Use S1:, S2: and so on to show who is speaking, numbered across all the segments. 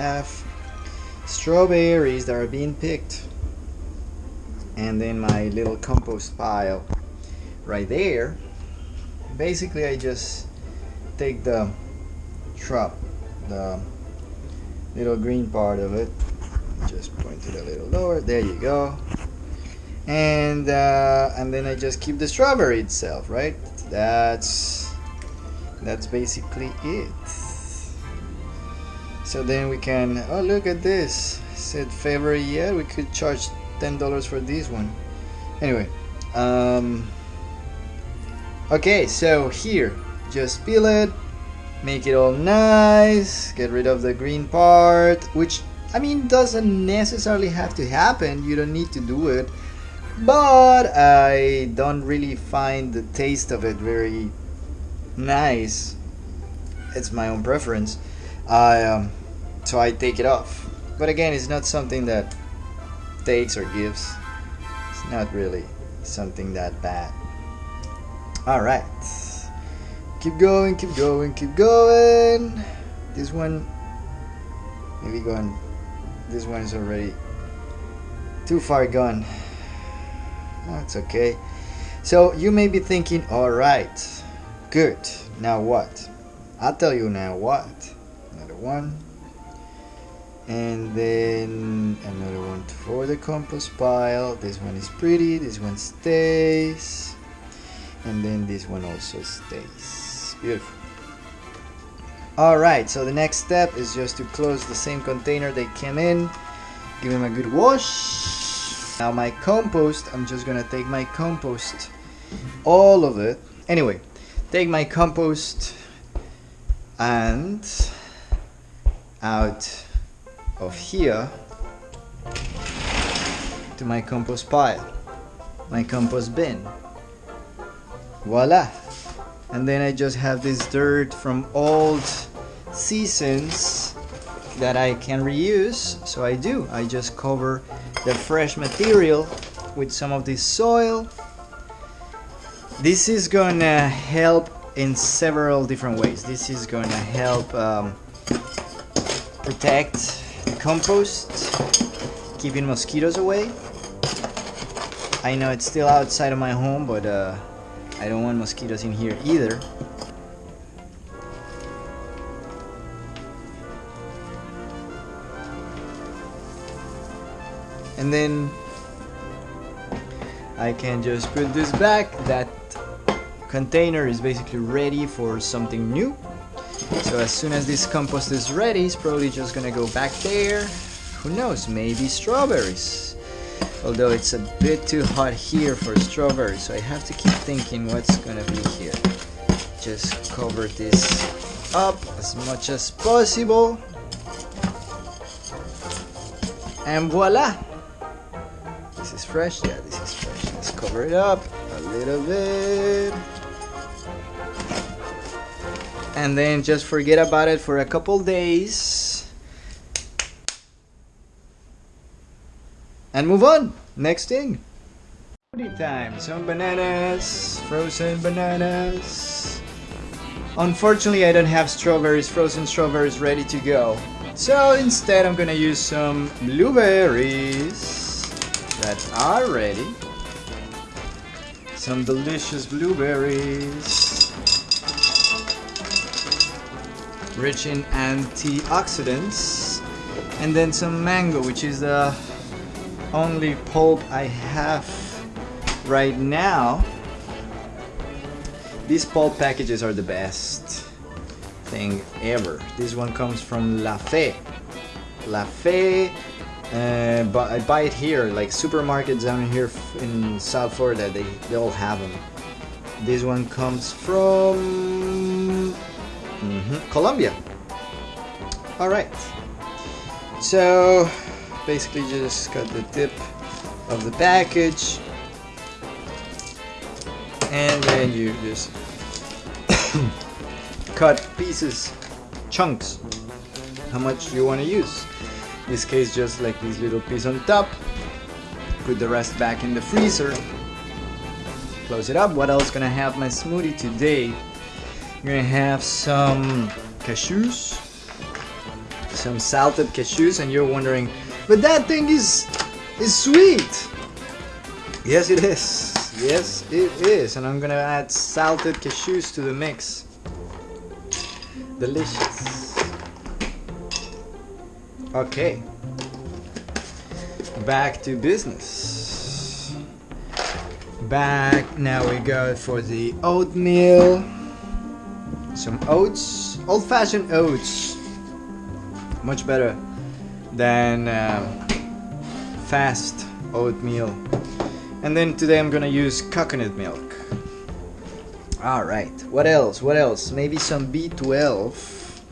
S1: have strawberries that are being picked. And then my little compost pile right there. Basically I just take the shrub the little green part of it just point it a little lower. There you go. And uh, and then I just keep the strawberry itself right? That's that's basically it so then we can oh look at this. Said favorite yeah we could charge ten dollars for this one. Anyway um, okay so here just peel it make it all nice get rid of the green part which I mean doesn't necessarily have to happen you don't need to do it but I don't really find the taste of it very nice. It's my own preference. I um, so I take it off. But again it's not something that takes or gives. It's not really something that bad. All right. Keep going keep going keep going. This one maybe going this one is already too far gone. That's okay. So you may be thinking all right good. Now what? I'll tell you now what. Another one and then another one for the compost pile. This one is pretty this one stays. And then this one also stays. Beautiful. Alright so the next step is just to close the same container they came in. Give them a good wash. Now my compost I'm just gonna take my compost all of it. Anyway take my compost and out of here to my compost pile my compost bin. Voila. And then I just have this dirt from old seasons that I can reuse. So I do. I just cover the fresh material with some of this soil. This is gonna help in several different ways. This is gonna help um, protect compost keeping mosquitoes away I know it's still outside of my home but uh, I don't want mosquitoes in here either. And then I can just put this back. That container is basically ready for something new. So as soon as this compost is ready, it's probably just gonna go back there. Who knows, maybe strawberries. Although it's a bit too hot here for strawberries so I have to keep thinking what's gonna be here. Just cover this up as much as possible. And voila! This is fresh yeah this is fresh. Let's cover it up a little bit and then just forget about it for a couple days and move on. Next thing. Time. Some bananas, frozen bananas. Unfortunately, I don't have strawberries, frozen strawberries ready to go. So instead, I'm gonna use some blueberries that are ready. Some delicious blueberries. Rich in antioxidants. And then some mango, which is the only pulp I have right now. These pulp packages are the best thing ever. This one comes from La Fe. La Fe, uh, but I buy it here, like supermarkets down here in South Florida, they, they all have them. This one comes from mm -hmm, Colombia. Alright, so basically just cut the tip of the package. And then you just cut pieces chunks how much you want to use. In this case just like this little piece on top. Put the rest back in the freezer. Close it up. What else gonna have my smoothie today I'm gonna have some cashews some salted cashews, and you're wondering, but that thing is is sweet. Yes, it is. Yes, it is. And I'm gonna add salted cashews to the mix. Delicious. Okay. Back to business. Back. Now we go for the oatmeal. Some oats. Old fashioned oats. Much better than um, fast oatmeal. And then today I'm gonna use coconut milk. Alright, what else? What else? Maybe some B12.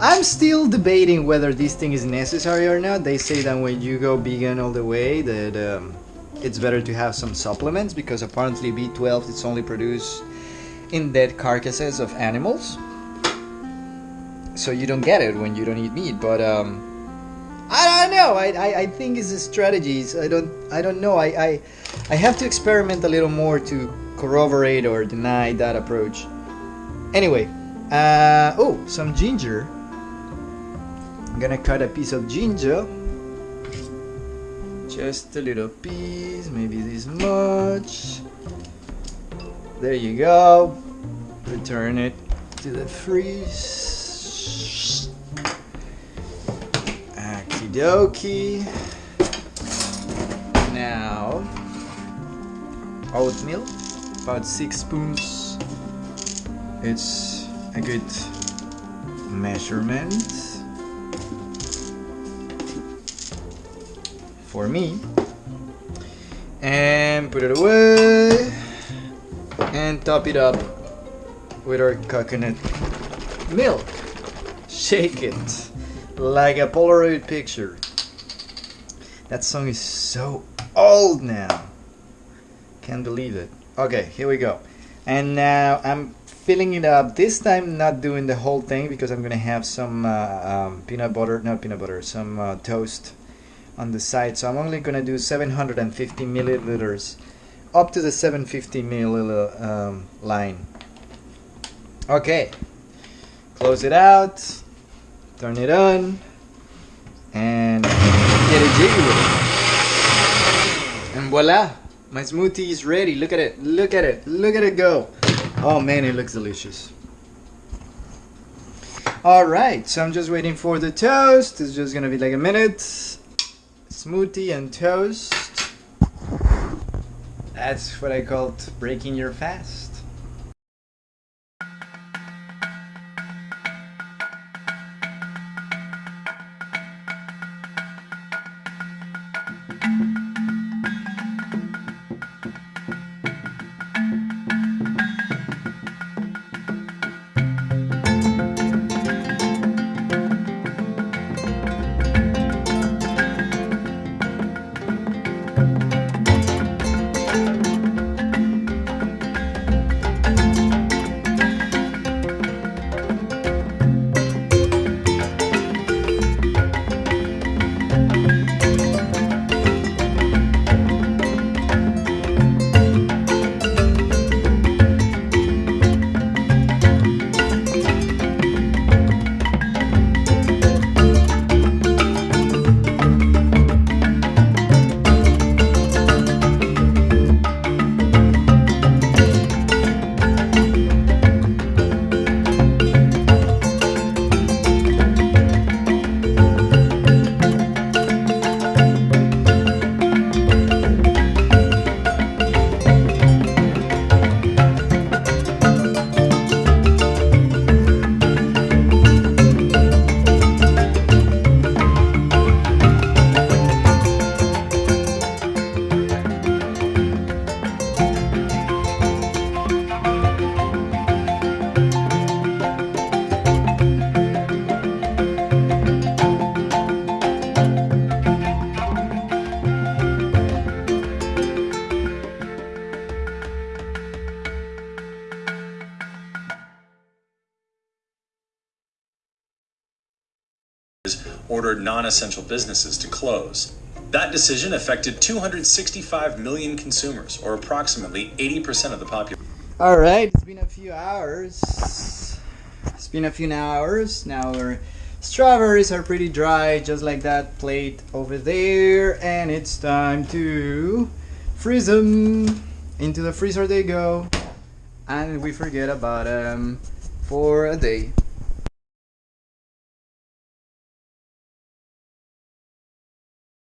S1: I'm still debating whether this thing is necessary or not. They say that when you go vegan all the way, that um, it's better to have some supplements because apparently B12 it's only produced in dead carcasses of animals. So you don't get it when you don't eat meat. But um, I don't know. I, I, I think it's a strategy. I don't I don't know. I, I I have to experiment a little more to corroborate or deny that approach. Anyway, uh, oh, some ginger. I'm gonna cut a piece of ginger. Just a little piece, maybe this much. There you go. Return it to the freeze. Okie dokie. Now, oatmeal, about six spoons. It's a good measurement for me. And put it away and top it up with our coconut milk. Shake it like a Polaroid picture. That song is so old now. Can't believe it. Okay, here we go. And now I'm filling it up. This time, not doing the whole thing because I'm gonna have some uh, um, peanut butter, not peanut butter, some uh, toast on the side. So I'm only gonna do 750 milliliters up to the 750 milliliter um, line. Okay, close it out, turn it on, and get it jiggy with it. And voila, my smoothie is ready. Look at it, look at it, look at it go. Oh man, it looks delicious. Alright, so I'm just waiting for the toast. It's just gonna be like a minute. Smoothie and toast. That's what I called breaking your fast.
S2: Ordered non-essential businesses to close. That decision affected 265 million consumers, or approximately 80% of the population.
S1: All right, it's been a few hours. It's been a few hours. Now we're Strawberries are pretty dry, just like that plate over there. And it's time to freeze them. Into the freezer they go. And we forget about them for a day.